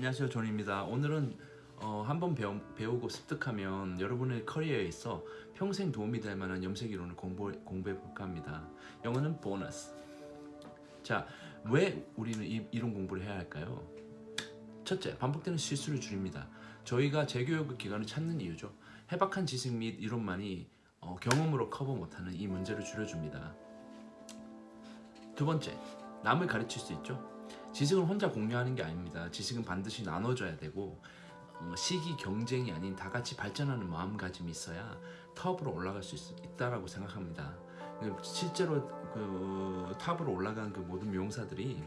안녕하세요 존입니다. 오늘은 어, 한번 배우고 습득하면 여러분의 커리어에 있어 평생 도움이 될 만한 염색 이론을 공부, 공부해 볼까 합니다. 영어는 보너스. 자왜 우리는 이, 이론 공부를 해야 할까요? 첫째 반복되는 실수를 줄입니다. 저희가 재교육 기간을 찾는 이유죠. 해박한 지식 및 이론만이 어, 경험으로 커버 못하는 이 문제를 줄여줍니다. 두 번째 남을 가르칠 수 있죠 지식은 혼자 공유하는 게 아닙니다. 지식은 반드시 나눠줘야 되고 어, 시기 경쟁이 아닌 다 같이 발전하는 마음가짐이 있어야 탑으로 올라갈 수 있, 있다라고 생각합니다. 그 실제로 그 탑으로 올라간 그 모든 미용사들이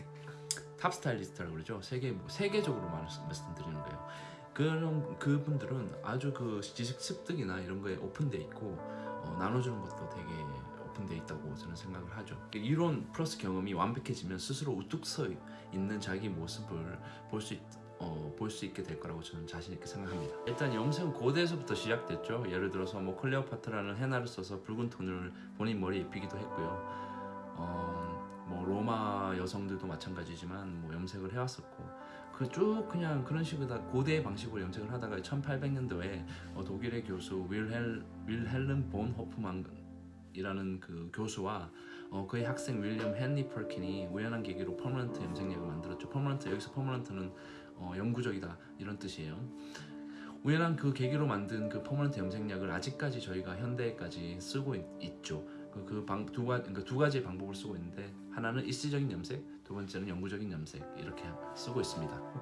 탑 스타일리스트라고 그러죠. 세계 뭐 세계적으로 말씀드리는 거예요. 그런 그분들은 아주 그 지식 습득이나 이런 거에 오픈돼 있고 어, 나눠주는 것도 되게 오픈되어 있다고 저는 생각을 하죠. 이론 플러스 경험이 완벽해지면 스스로 우뚝 서 있는 자기 모습을 볼수 어, 볼 수 있게 될 거라고 저는 자신 있게 생각합니다. 일단 염색은 고대에서부터 시작됐죠. 예를 들어서 뭐 클레오파트라는 헤나를 써서 붉은 톤을 본인 머리에 입히기도 했고요. 어, 뭐 로마 여성들도 마찬가지지만 뭐 염색을 해왔었고 그 쭉 그냥 그런 식으로 고대의 방식으로 염색을 하다가 1800년도에 어, 독일의 교수 윌헬, 윌헬름 본 호프만 이라는 그 교수와 어, 그의 학생 윌리엄 헨리 펄킨이 우연한 계기로 permanent 염색약을 만들었죠. permanent 여기서 permanent는 어, 영구적이다 이런 뜻이에요. 우연한 그 계기로 만든 그 permanent 염색약을 아직까지 저희가 현대까지 쓰고 있, 죠그 그 방, 두, 가, 그러니까 두 가지의 방법을 쓰고 있는데 하나는 일시적인 염색, 두 번째는 영구적인 염색 이렇게 쓰고 있습니다.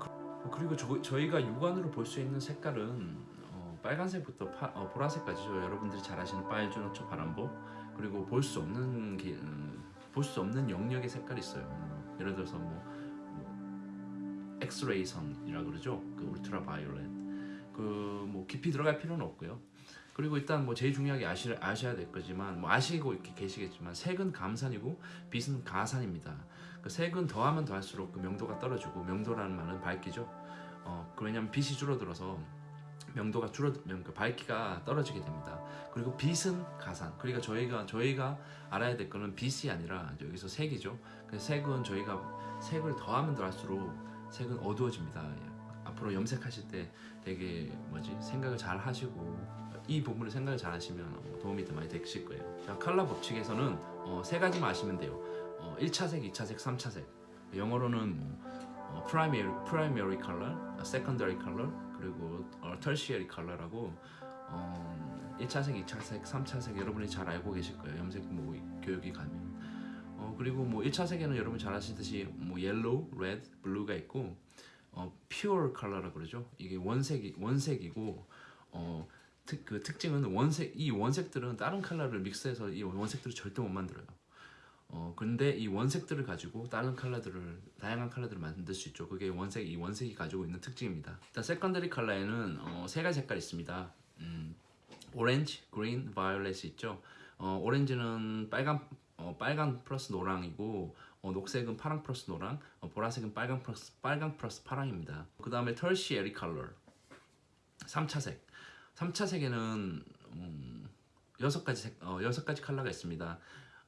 그리고 저, 저희가 육안으로 볼 수 있는 색깔은 어, 빨간색부터 파, 어, 보라색까지죠. 여러분들이 잘 아시는 빨주노초 파란보 그리고 볼 수 없는 음, 볼수 없는 영역의 색깔이 있어요. 뭐, 예를 들어서 뭐, 뭐 엑스레이 선이라 그러죠. 그 울트라 바이올렛. 그 뭐 깊이 들어갈 필요는 없고요. 그리고 일단 뭐 제일 중요하게 아시, 아셔야 될 거지만 뭐 아시고 이렇게 계시겠지만 색은 감산이고 빛은 가산입니다. 그 색은 더하면 더할수록 그 명도가 떨어지고 명도라는 말은 밝기죠. 어, 왜냐면 빛이 줄어들어서 명도가 줄어들면 그 밝기가 떨어지게 됩니다. 그리고 빛은 가산. 그러니까 저희가 저희가 알아야 될 거는 빛이 아니라 여기서 색이죠. 그래서 색은 저희가 색을 더하면 더할수록 색은 어두워집니다. 앞으로 염색하실 때 되게 뭐지 생각을 잘 하시고 이 부분을 생각을 잘 하시면 도움이 더 많이 되실 거예요. 자, 컬러 법칙에서는 어, 세 가지만 아시면 돼요. 어, 1차색, 2차색, 3차색. 영어로는 뭐, 어, primary, primary color, secondary color, 그리고 어, tertiary color라고 어, 1차색, 2차색, 3차색 여러분이 잘 알고 계실 거예요. 염색 뭐 교육이 가면. 어, 그리고 뭐 1차색에는 여러분 잘 아시듯이 뭐 yellow, red, blue가 있고 어, pure color라고 그러죠. 이게 원색이 원색이고 어, 특, 그 특징은 원색 이 원색들은 다른 컬러를 믹스해서 이 원색들을 절대 못 만들어요. 어 근데 이 원색들을 가지고 다른 컬러들을 다양한 컬러들을 만들 수 있죠. 그게 원색 이 원색이 가지고 있는 특징입니다. 일단 secondary color에는 어, 세 가지 색깔이 있습니다. 음, 오렌지, green, violet이 있죠. 어, 오렌지는 빨간 어, 빨간 플러스 노랑이고 어, 녹색은 파랑 플러스 노랑 어, 보라색은 빨간 플러스 빨강 플러스 파랑입니다. 그 다음에 tertiary color. 3차색. 3차색에는 음, 6가지 색, 어, 6가지 컬러가 있습니다.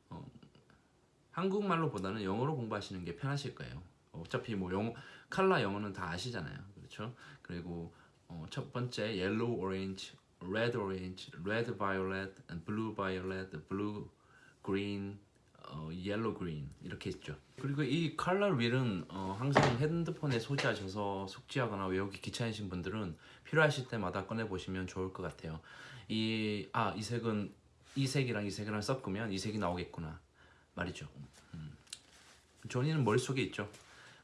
어, 한국말로보다는 영어로 공부하시는 게 편하실 거예요. 어차피 뭐 영어, 칼라 영어는 다 아시잖아요. 그렇죠? 그리고 어, 첫 번째 yellow orange, red orange, red violet, blue violet, blue green, 어, yellow green 이렇게 있죠. 그리고 이 컬러 윌은 어, 항상 핸드폰에 소지하셔서 숙지하거나 외우기 귀찮으신 분들은 필요하실 때마다 꺼내 보시면 좋을 것 같아요. 이, 아, 이 색은 이 색이랑 이 색이랑 섞으면 이 색이 나오겠구나 말이죠. 음. 저는 머릿속에 있죠.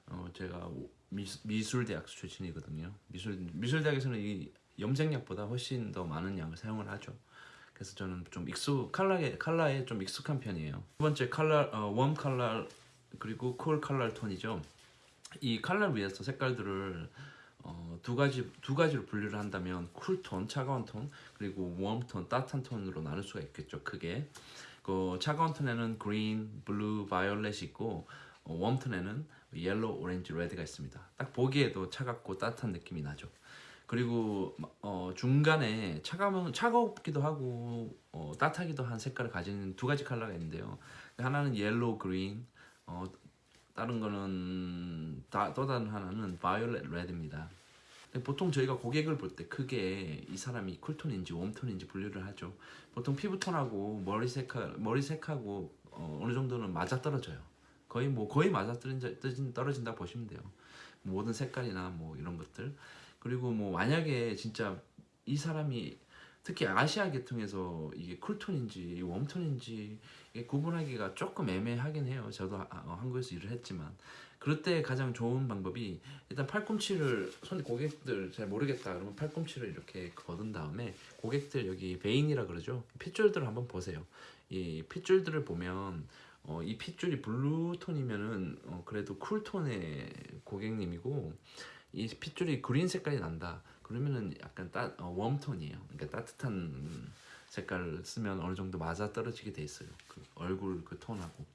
어, 제가 미, 술 대학 출신이거든요. 미술, 미술 대학에서는 이 염색약보다 훨씬 더 많은 양을 사용을 하죠. 그래서 저는 좀 익숙, 칼라에, 칼라에 좀 익숙한 편이에요. 두 번째 칼라, 어, 웜 칼라 그리고 쿨 칼라 톤이죠. 이 칼라 위에서 색깔들을 어, 두 가지 두 가지로 분류를 한다면 cool tone, 차가운 톤, 그리고 warm tone, 따뜻한 톤으로 나눌 수가 있겠죠. 크게. 그 차가운 톤에는 green, blue, violet이 있고 어, warm tone에는 yellow, 오렌지, red가 있습니다. 딱 보기에도 차갑고 따뜻한 느낌이 나죠. 그리고 어, 중간에 차가운 차갑기도 하고 어, 따뜻하기도 한 색깔을 가진 두 가지 컬러가 있는데요. 하나는 yellow green, 어, 다른 거는 다, 또 다른 하나는 violet red입니다. 보통 저희가 고객을 볼 때 크게 이 사람이 쿨톤인지 웜톤인지 분류를 하죠. 보통 피부톤하고 머리 색하 머리 색하고 어, 어느 정도는 맞아 떨어져요. 거의 뭐 거의 맞아 떨어진 떨어진다 보시면 돼요. 모든 색깔이나 뭐 이런 것들 그리고 뭐 만약에 진짜 이 사람이 특히 아시아 계통에서 이게 쿨톤인지 웜톤인지 구분하기가 조금 애매하긴 해요. 저도 아- 어, 한국에서 일을 했지만 그럴 때 가장 좋은 방법이 일단 팔꿈치를 손 고객들 잘 모르겠다 그러면 팔꿈치를 이렇게 거둔 다음에 고객들 여기 베인이라 그러죠 핏줄들을 한번 보세요. 이 핏줄들을 보면 어, 이 핏줄이 블루톤이면은 어, 그래도 쿨톤의 고객님이고 이 핏줄이 green 색깔이 난다. 그러면은 약간 따 어, warm tone이에요. 그러니까 따뜻한 색깔을 쓰면 어느 정도 맞아 떨어지게 돼 있어요. 그 얼굴 그 톤하고.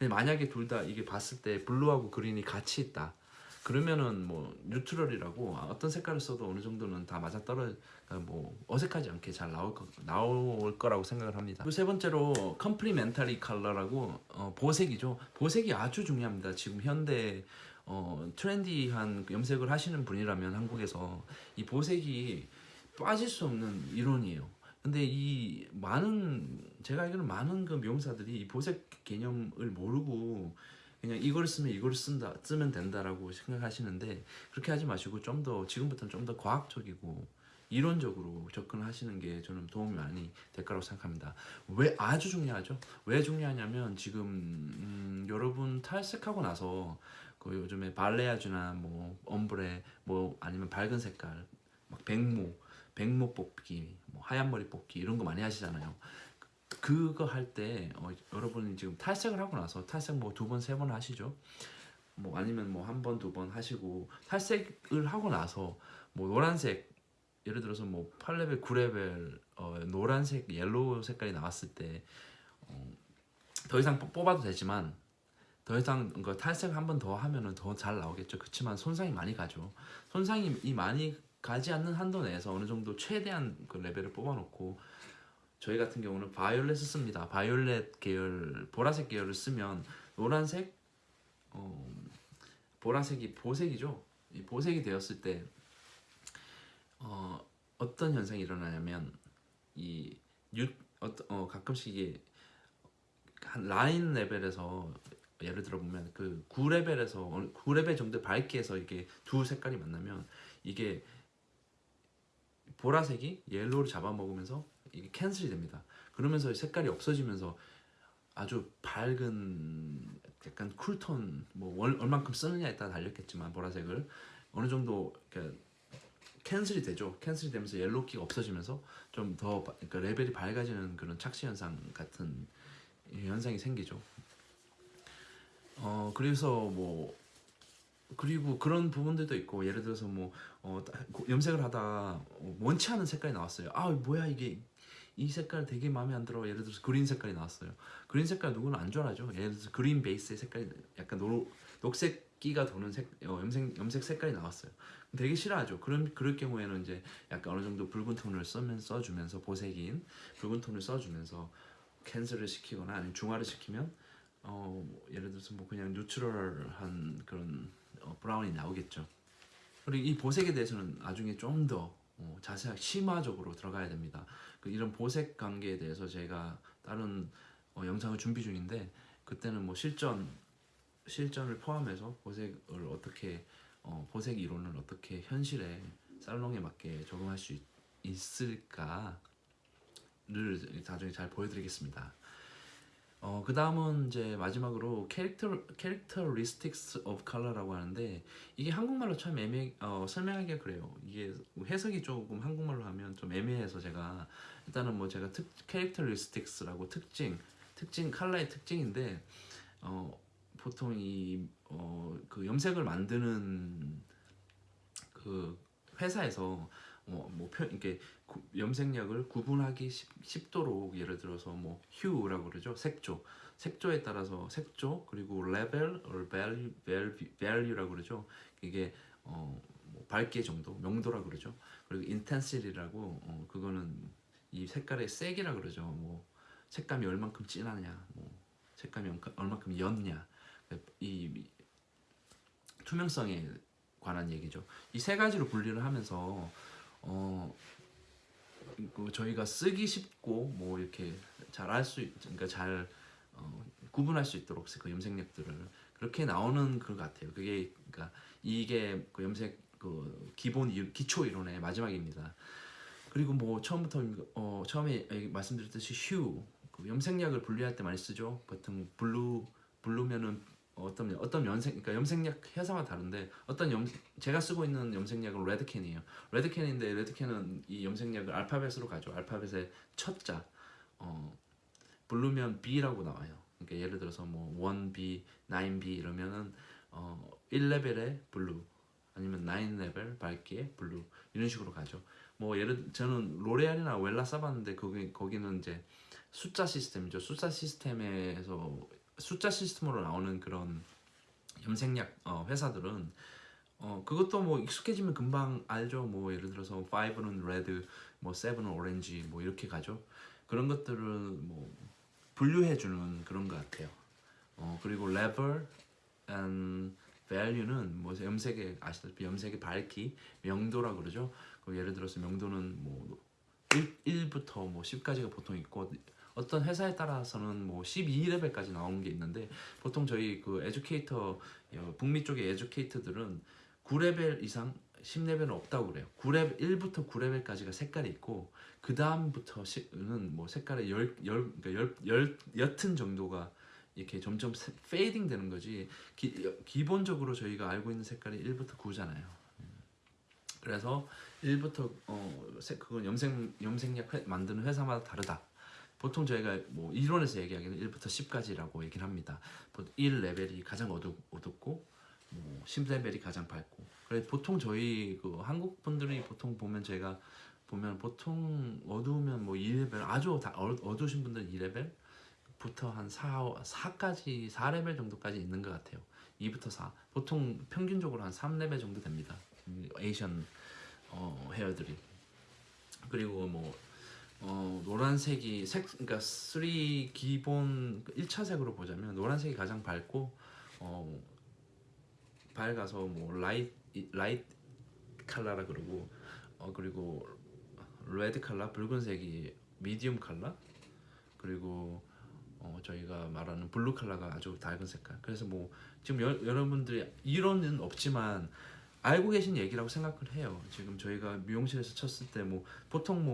만약에 둘 다 이게 봤을 때 blue하고 green이 같이 있다. 그러면은 뭐 neutral이라고 어떤 색깔을 써도 어느 정도는 다 맞아 떨어 뭐 어색하지 않게 잘 나올 거, 나올 거라고 생각을 합니다. 세 번째로 complementary color라고 어, 보색이죠. 보색이 아주 중요합니다. 지금 현대 어, 트렌디한 그 염색을 하시는 분이라면 한국에서 이 보색이 빠질 수 없는 이론이에요. 근데 이 많은 제가 알기로는 많은 그 미용사들이 이 보색 개념을 모르고 그냥 이걸 쓰면 이걸 쓴다 쓰면 된다라고 생각하시는데 그렇게 하지 마시고 좀 더 지금부터는 좀 더 과학적이고 이론적으로 접근하시는 게 저는 도움이 많이 될 거라고 생각합니다. 왜 아주 중요하죠? 왜 중요하냐면 지금 음, 여러분 탈색하고 나서 그 요즘에 balayage나 뭐 ombre 뭐 아니면 밝은 색깔 막 백모 백모 뽑기 뭐 하얀 머리 뽑기 이런 거 많이 하시잖아요. 그거 할 때 어, 여러분이 지금 탈색을 하고 나서 탈색 뭐 두 번 세 번 하시죠. 뭐 아니면 뭐 한 번 두 번 하시고 탈색을 하고 나서 뭐 노란색 예를 들어서 뭐 8레벨 9레벨 어, 노란색 yellow 색깔이 나왔을 때더 이상 뽑- 뽑아도 되지만 더 이상 그 탈색 한 번 더 하면은 더 잘 나오겠죠. 그렇지만 손상이 많이 가죠. 손상이 이 많이 가지 않는 한도 내에서 어느 정도 최대한 그 레벨을 뽑아놓고 저희 같은 경우는 바이올렛을 씁니다. 바이올렛 계열, 보라색 계열을 쓰면 노란색, 어, 보라색이 보색이죠. 이 보색이 되었을 때 어, 어떤 현상이 일어나냐면 이 유, 어, 어, 가끔씩 한 nine level에서 예를 들어 보면 그 9레벨에서 9레벨 정도 밝기에서 이게 두 색깔이 만나면 이게 보라색이 yellow를 잡아먹으면서 이게 cancel이 됩니다. 그러면서 색깔이 없어지면서 아주 밝은 약간 cool tone 뭐 얼- 얼만큼 쓰느냐에 따라 달렸겠지만 보라색을 어느 정도 cancel이 되죠. cancel이 되면서 yellow기가 없어지면서 좀 더 그러니까 레벨이 밝아지는 그런 착시 현상 같은 현상이 생기죠. 어 그래서 뭐 그리고 그런 부분들도 있고 예를 들어서 뭐 어, 염색을 하다 어, 원치 않은 색깔이 나왔어요. 아 뭐야 이게 이 색깔 되게 마음에 안 들어. 예를 들어서 green 색깔이 나왔어요. green 색깔 누구는 안 좋아하죠. 예를 들어서 green base의 색깔이 약간 노, 녹색기가 도는 색 어, 염색 염색 색깔이 나왔어요. 되게 싫어하죠. 그런 그럴 경우에는 이제 약간 어느 정도 붉은 톤을 써면 써주면서 보색인 붉은 톤을 써주면서 cancel을 시키거나 아니면 중화를 시키면 어뭐 예를 들어서 뭐 그냥 neutral한 그런 어, brown이 나오겠죠. 그리고 이 보색에 대해서는 나중에 좀더 어, 자세하게 심화적으로 들어가야 됩니다. 그 이런 보색 관계에 대해서 제가 다른 어, 영상을 준비 중인데 그때는 뭐 실전 실전을 포함해서 보색을 어떻게 어, 보색 이론을 어떻게 현실에 살롱에 맞게 적용할 수 있, 있을까를 나중에 잘 보여드리겠습니다. 어, 그 다음은 이제 마지막으로 캐릭터 characteristics of color라고 하는데 이게 한국말로 참 애매 어, 설명하기가 그래요. 이게 해석이 조금 한국말로 하면 좀 애매해서 제가 일단은 뭐 제가 특 characteristics라고 특징 특징 컬러의 특징인데 어, 보통 이 어, 그 염색을 만드는 그 회사에서 어, 뭐 표, 이렇게 구- 염색약을 구분하기 쉽, 쉽도록 예를 들어서 뭐 hue라고 그러죠 색조 색조에 따라서 색조 그리고 level or value, value, value라고 그러죠. 이게 어, 뭐 밝기 정도 명도라고 그러죠. 그리고 intensity라고 어, 그거는 이 색깔의 색이라 그러죠. 뭐 색감이 얼만큼 진하냐 뭐 색감이 얼만큼 옅냐. 이 투명성에 관한 얘기죠. 이 세 가지로 분리를 하면서 어, 그 저희가 쓰기 쉽고 뭐 이렇게 잘알수 그러니까 잘 어, 구분할 수 있도록 그 염색약들을 그렇게 나오는 것 같아요. 그게 그러니까 이게 그 염색 그 기본 이- 기초 이론의 마지막입니다. 그리고 뭐 처음부터 어, 처음에 말씀드렸듯이 휴 그 염색약을 분류할 때 많이 쓰죠. 보통 blue blue면은 어떤 어떤 염색 그러니까 염색약 회사마다 다른데 어떤 염 제가 쓰고 있는 염색약은 Redken이에요. Redken인데 Redken은 이 염색약을 알파벳으로 가죠. 알파벳의 첫 자 어 blue면 B라고 나와요. 그러니까 예를 들어서 뭐 1B, 9B 이러면은 어 1레벨의 blue 아니면 9레벨 밝기의 blue 이런 식으로 가죠. 뭐 예를 저는 로레알이나 웰라 써봤는데 거기 거기는 이제 숫자 시스템이죠. 숫자 시스템에서 숫자 시스템으로 나오는 그런 염색약 어, 회사들은 어 그것도 뭐 익숙해지면 금방 알죠. 뭐 예를 들어서 5는 red, 뭐 7은 오렌지 뭐 이렇게 가죠. 그런 것들을 뭐 분류해 주는 그런 것 같아요. 어 그리고 level and value는 뭐 염색의 아시다시피 염색의 밝기, 명도라 그러죠. 그 예를 들어서 명도는 뭐 1, 1부터 뭐 10까지가 보통 있고 어떤 회사에 따라서는 뭐 12레벨까지 나오는 게 있는데 보통 저희 그 에듀케이터 어, 북미 쪽의 에듀케이터들은 9레벨 이상 10레벨은 없다고 그래요. 9레벨 1부터 9레벨까지가 색깔이 있고 그 다음부터는 뭐 색깔의 열, 열, 그러니까 열, 열, 옅은 정도가 이렇게 점점 fading 되는 거지 기, 기본적으로 저희가 알고 있는 색깔이 1부터 9잖아요. 그래서 1부터 어 색- 그건 염색 염색약 회- 만드는 회사마다 다르다. 보통 저희가 뭐 이론에서 얘기하기는 1부터 10까지라고 얘기를 합니다. 1레벨이 가장 어둡, 어둡고 뭐 10레벨이 가장 밝고. 그래 보통 저희 그 한국 분들이 보통 보면 제가 보면 보통 어두우면 뭐 2레벨 아주 다 어- 어두우신 분들은 2레벨 부터 한 4, 4까지 4레벨 정도까지 있는 것 같아요. 2부터 4. 보통 평균적으로 한 3레벨 정도 됩니다. 음, Asian 어, hair들이. 그리고 뭐 어, 노란색이 색 그러니까 3 기본 1차 색으로 보자면 노란색이 가장 밝고 어, 밝아서 뭐 light light color라 그러고 어 그리고 red color 붉은색이 medium color? 그리고 어 저희가 말하는 blue color가 아주 밝은 색깔. 그래서 뭐 지금 여, 여러분들이 이론은 없지만 알고 계신 얘기라고 생각을 해요. 지금 저희가 미용실에서 쳤을 때 뭐 보통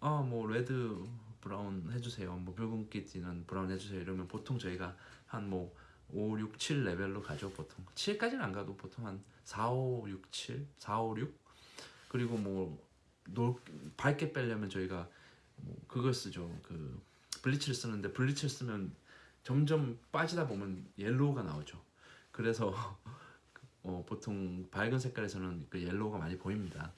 뭐아뭐 red brown 해주세요. 뭐 붉은기 띠는 brown 해주세요. 이러면 보통 저희가 한뭐 5, 6, 7 레벨로 가죠 보통. 7까지는 안 가도 보통 한 4, 5, 6, 7 4, 5, 6 그리고 뭐 노, 밝게 빼려면 저희가 뭐 그걸 쓰죠. 그 bleach를 쓰는데 bleach를 쓰면 점점 빠지다 보면 yellow가 나오죠. 그래서 어, 보통 밝은 색깔에서는 그 yellow가 많이 보입니다.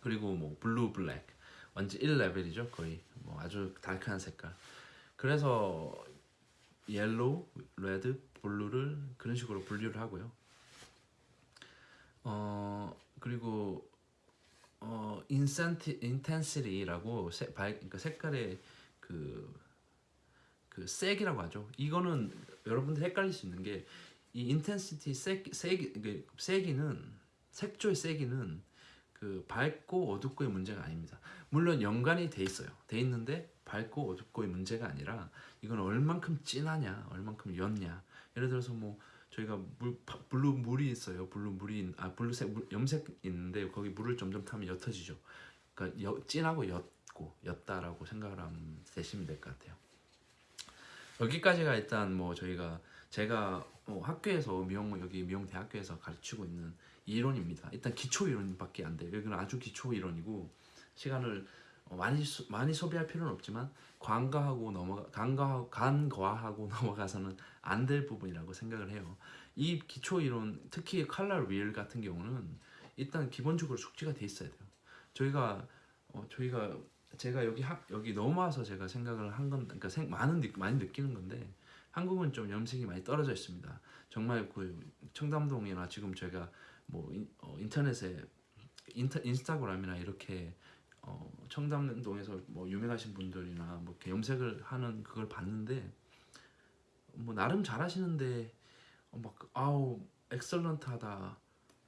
그리고 뭐 blue black. 완전 1레벨이죠 거의. 뭐 아주 dark한 색깔. 그래서 yellow, red, blue를 그런 식으로 분류를 하고요. 어 그리고 어 intensi- intensity라고 색, 발, 그러니까 색깔의 그, 그 색이라고 하죠. 이거는 여러분들 헷갈릴 수 있는 게 이 intensity 색, 색, 그 세기는 색조의 세기는 그 밝고 어둡고의 문제가 아닙니다. 물론 연관이 돼 있어요. 돼 있는데 밝고 어둡고의 문제가 아니라 이건 얼만큼 진하냐, 얼만큼 옅냐. 예를 들어서 뭐 저희가 물 파- blue 물이 있어요. blue 물이 아 blue색 물, 염색 있는데 거기 물을 점점 타면 옅어지죠. 그러니까 여, 진하고 옅고 옅다라고 생각을 하면 되시면 될 것 같아요. 여기까지가 일단 뭐 저희가 제가 뭐 학교에서 미용 여기 미용 대학교에서 가르치고 있는 이론입니다. 일단 기초 이론밖에 안 돼요. 여기는 아주 기초 이론이고 시간을 어, 많이 소, 많이 소비할 필요는 없지만 간과하고 넘어가 간과 간과하고 넘어가서는 안 될 부분이라고 생각을 해요. 이 기초 이론 특히 컬러 윌 같은 경우는 일단 기본적으로 숙지가 돼 있어야 돼요. 저희가 어, 저희가 제가 여기 학 여기 넘어와서 제가 생각을 한 건 그러니까 생, 많은 느, 많이 느끼는 건데 한국은 좀 염색이 많이 떨어져 있습니다. 정말 그 청담동이나 지금 제가 뭐 인, 어, 인터넷에 인터, 인스타그램이나 이렇게 어, 청담동에서 뭐 유명하신 분들이나 뭐 이렇게 염색을 하는 그걸 봤는데 뭐 나름 잘하시는데 어, 막 아우 엑설런트하다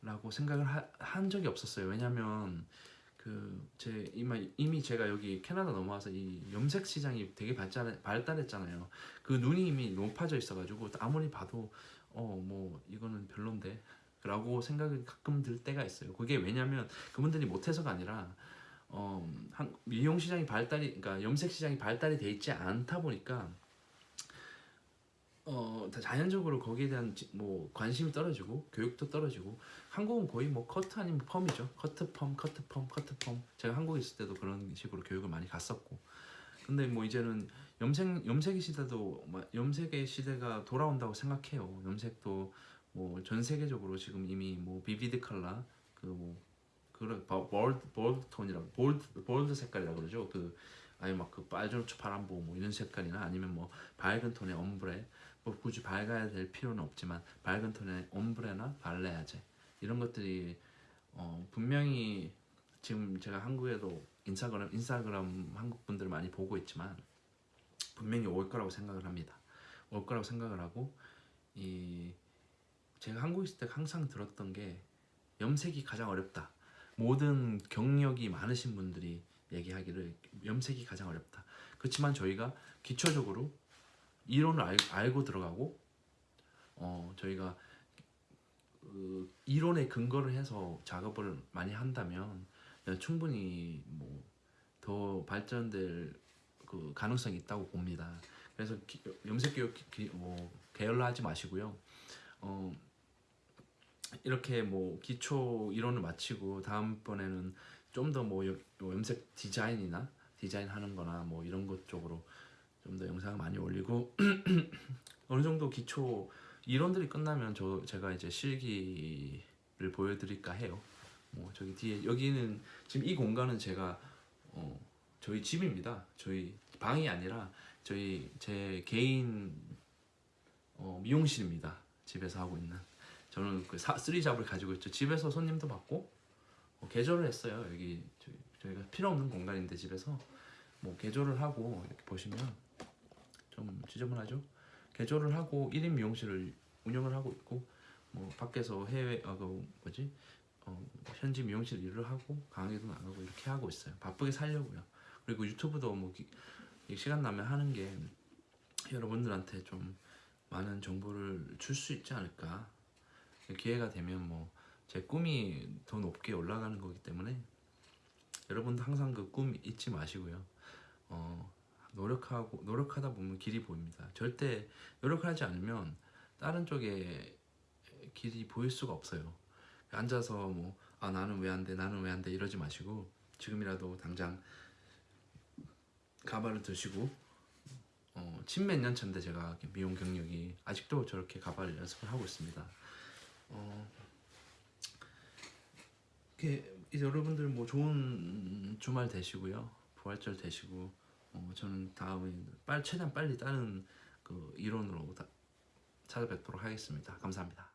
라고 생각을 하, 한 적이 없었어요. 왜냐면 그제 이미 이미 제가 여기 캐나다 넘어와서 이 염색 시장이 되게 발달 발달했잖아요. 그 눈이 이미 높아져 있어 가지고 아무리 봐도 어 뭐 이거는 별론데. 라고 생각이 가끔 들 때가 있어요. 그게 왜냐면 그분들이 못해서가 아니라 어, 한, 미용 시장이 발달이, 그러니까 염색 시장이 발달이 돼 있지 않다 보니까 어, 다 자연적으로 거기에 대한 지- 뭐 관심이 떨어지고 교육도 떨어지고 한국은 거의 뭐 커트 아니면 펌이죠. 커트 펌, 커트 펌, 커트 펌. 제가 한국에 있을 때도 그런 식으로 교육을 많이 갔었고. 근데 뭐 이제는 염색 염색의 시대도 마- 염색의 시대가 돌아온다고 생각해요. 염색도 뭐 전 세계적으로 지금 이미 뭐 vivid color 그뭐 그런 버- bold bold tone이라고 bold 볼드 색깔이라고 그러죠. 그 아니 막그 빨주노초 파남보 뭐 이런 색깔이나 아니면 뭐 밝은 tone의 ombre 뭐 굳이 밝아야 될 필요는 없지만 밝은 tone의 ombre나 balayage 이런 것들이 어 분명히 지금 제가 한국에도 인스타그램 인스타그램 한국 분들 많이 보고 있지만 분명히 올 거라고 생각을 합니다. 올 거라고 생각을 하고 이 제가 한국에 있을 때 항상 들었던 게 염색이 가장 어렵다. 모든 경력이 많으신 분들이 얘기하기를 염색이 가장 어렵다. 그렇지만 저희가 기초적으로 이론을 알, 알고 들어가고 어 저희가 그 이론에 근거를 해서 작업을 많이 한다면 충분히 뭐 더 발전될 그 가능성이 있다고 봅니다. 그래서 기- 염색 교육 뭐 게을러하지 마시고요. 어 이렇게 뭐 기초 이론을 마치고 다음번에는 좀 더 뭐 염색 디자인이나 디자인 하는 거나 뭐 이런 것 쪽으로 좀 더 영상을 많이 올리고 어느 정도 기초 이론들이 끝나면 저 제가 이제 실기를 보여드릴까 해요. 뭐 저기 뒤에 여기는 지금 이 공간은 제가 어 저희 집입니다. 저희 방이 아니라 저희 제 개인 어 미용실입니다. 집에서 하고 있는 저는 그 사, 쓰리잡을 가지고 있죠. 집에서 손님도 받고 어, 개조를 했어요. 여기 저희, 저희 가 필요 없는 공간인데 집에서 뭐 개조를 하고 이렇게 보시면 좀 지저분하죠. 개조를 하고 1인 미용실을 운영을 하고 있고 뭐 밖에서 해외 어 그 뭐지 어, 현지 미용실 일을 하고 강의도 나가고 이렇게 하고 있어요. 바쁘게 살려고요. 그리고 유튜브도 뭐 기- 시간 나면 하는 게 여러분들한테 좀 많은 정보를 줄 수 있지 않을까 기회가 되면 뭐 제 꿈이 더 높게 올라가는 거기 때문에 여러분도 항상 그 꿈 잊지 마시고요. 어, 노력하고 노력하다 보면 길이 보입니다. 절대 노력하지 않으면 다른 쪽에 길이 보일 수가 없어요. 앉아서 뭐 아 나는 왜 안 돼, 나는 왜 안 돼 이러지 마시고 지금이라도 당장 가발을 드시고 어, 십몇 년 차인데 제가 미용 경력이 아직도 저렇게 가발 연습을 하고 있습니다. 어, 이렇게 여러분들 뭐 좋은 주말 되시고요. 부활절 되시고 어, 저는 다음에 빨 최대한 빨리 다른 그 이론으로 다 찾아뵙도록 하겠습니다. 감사합니다.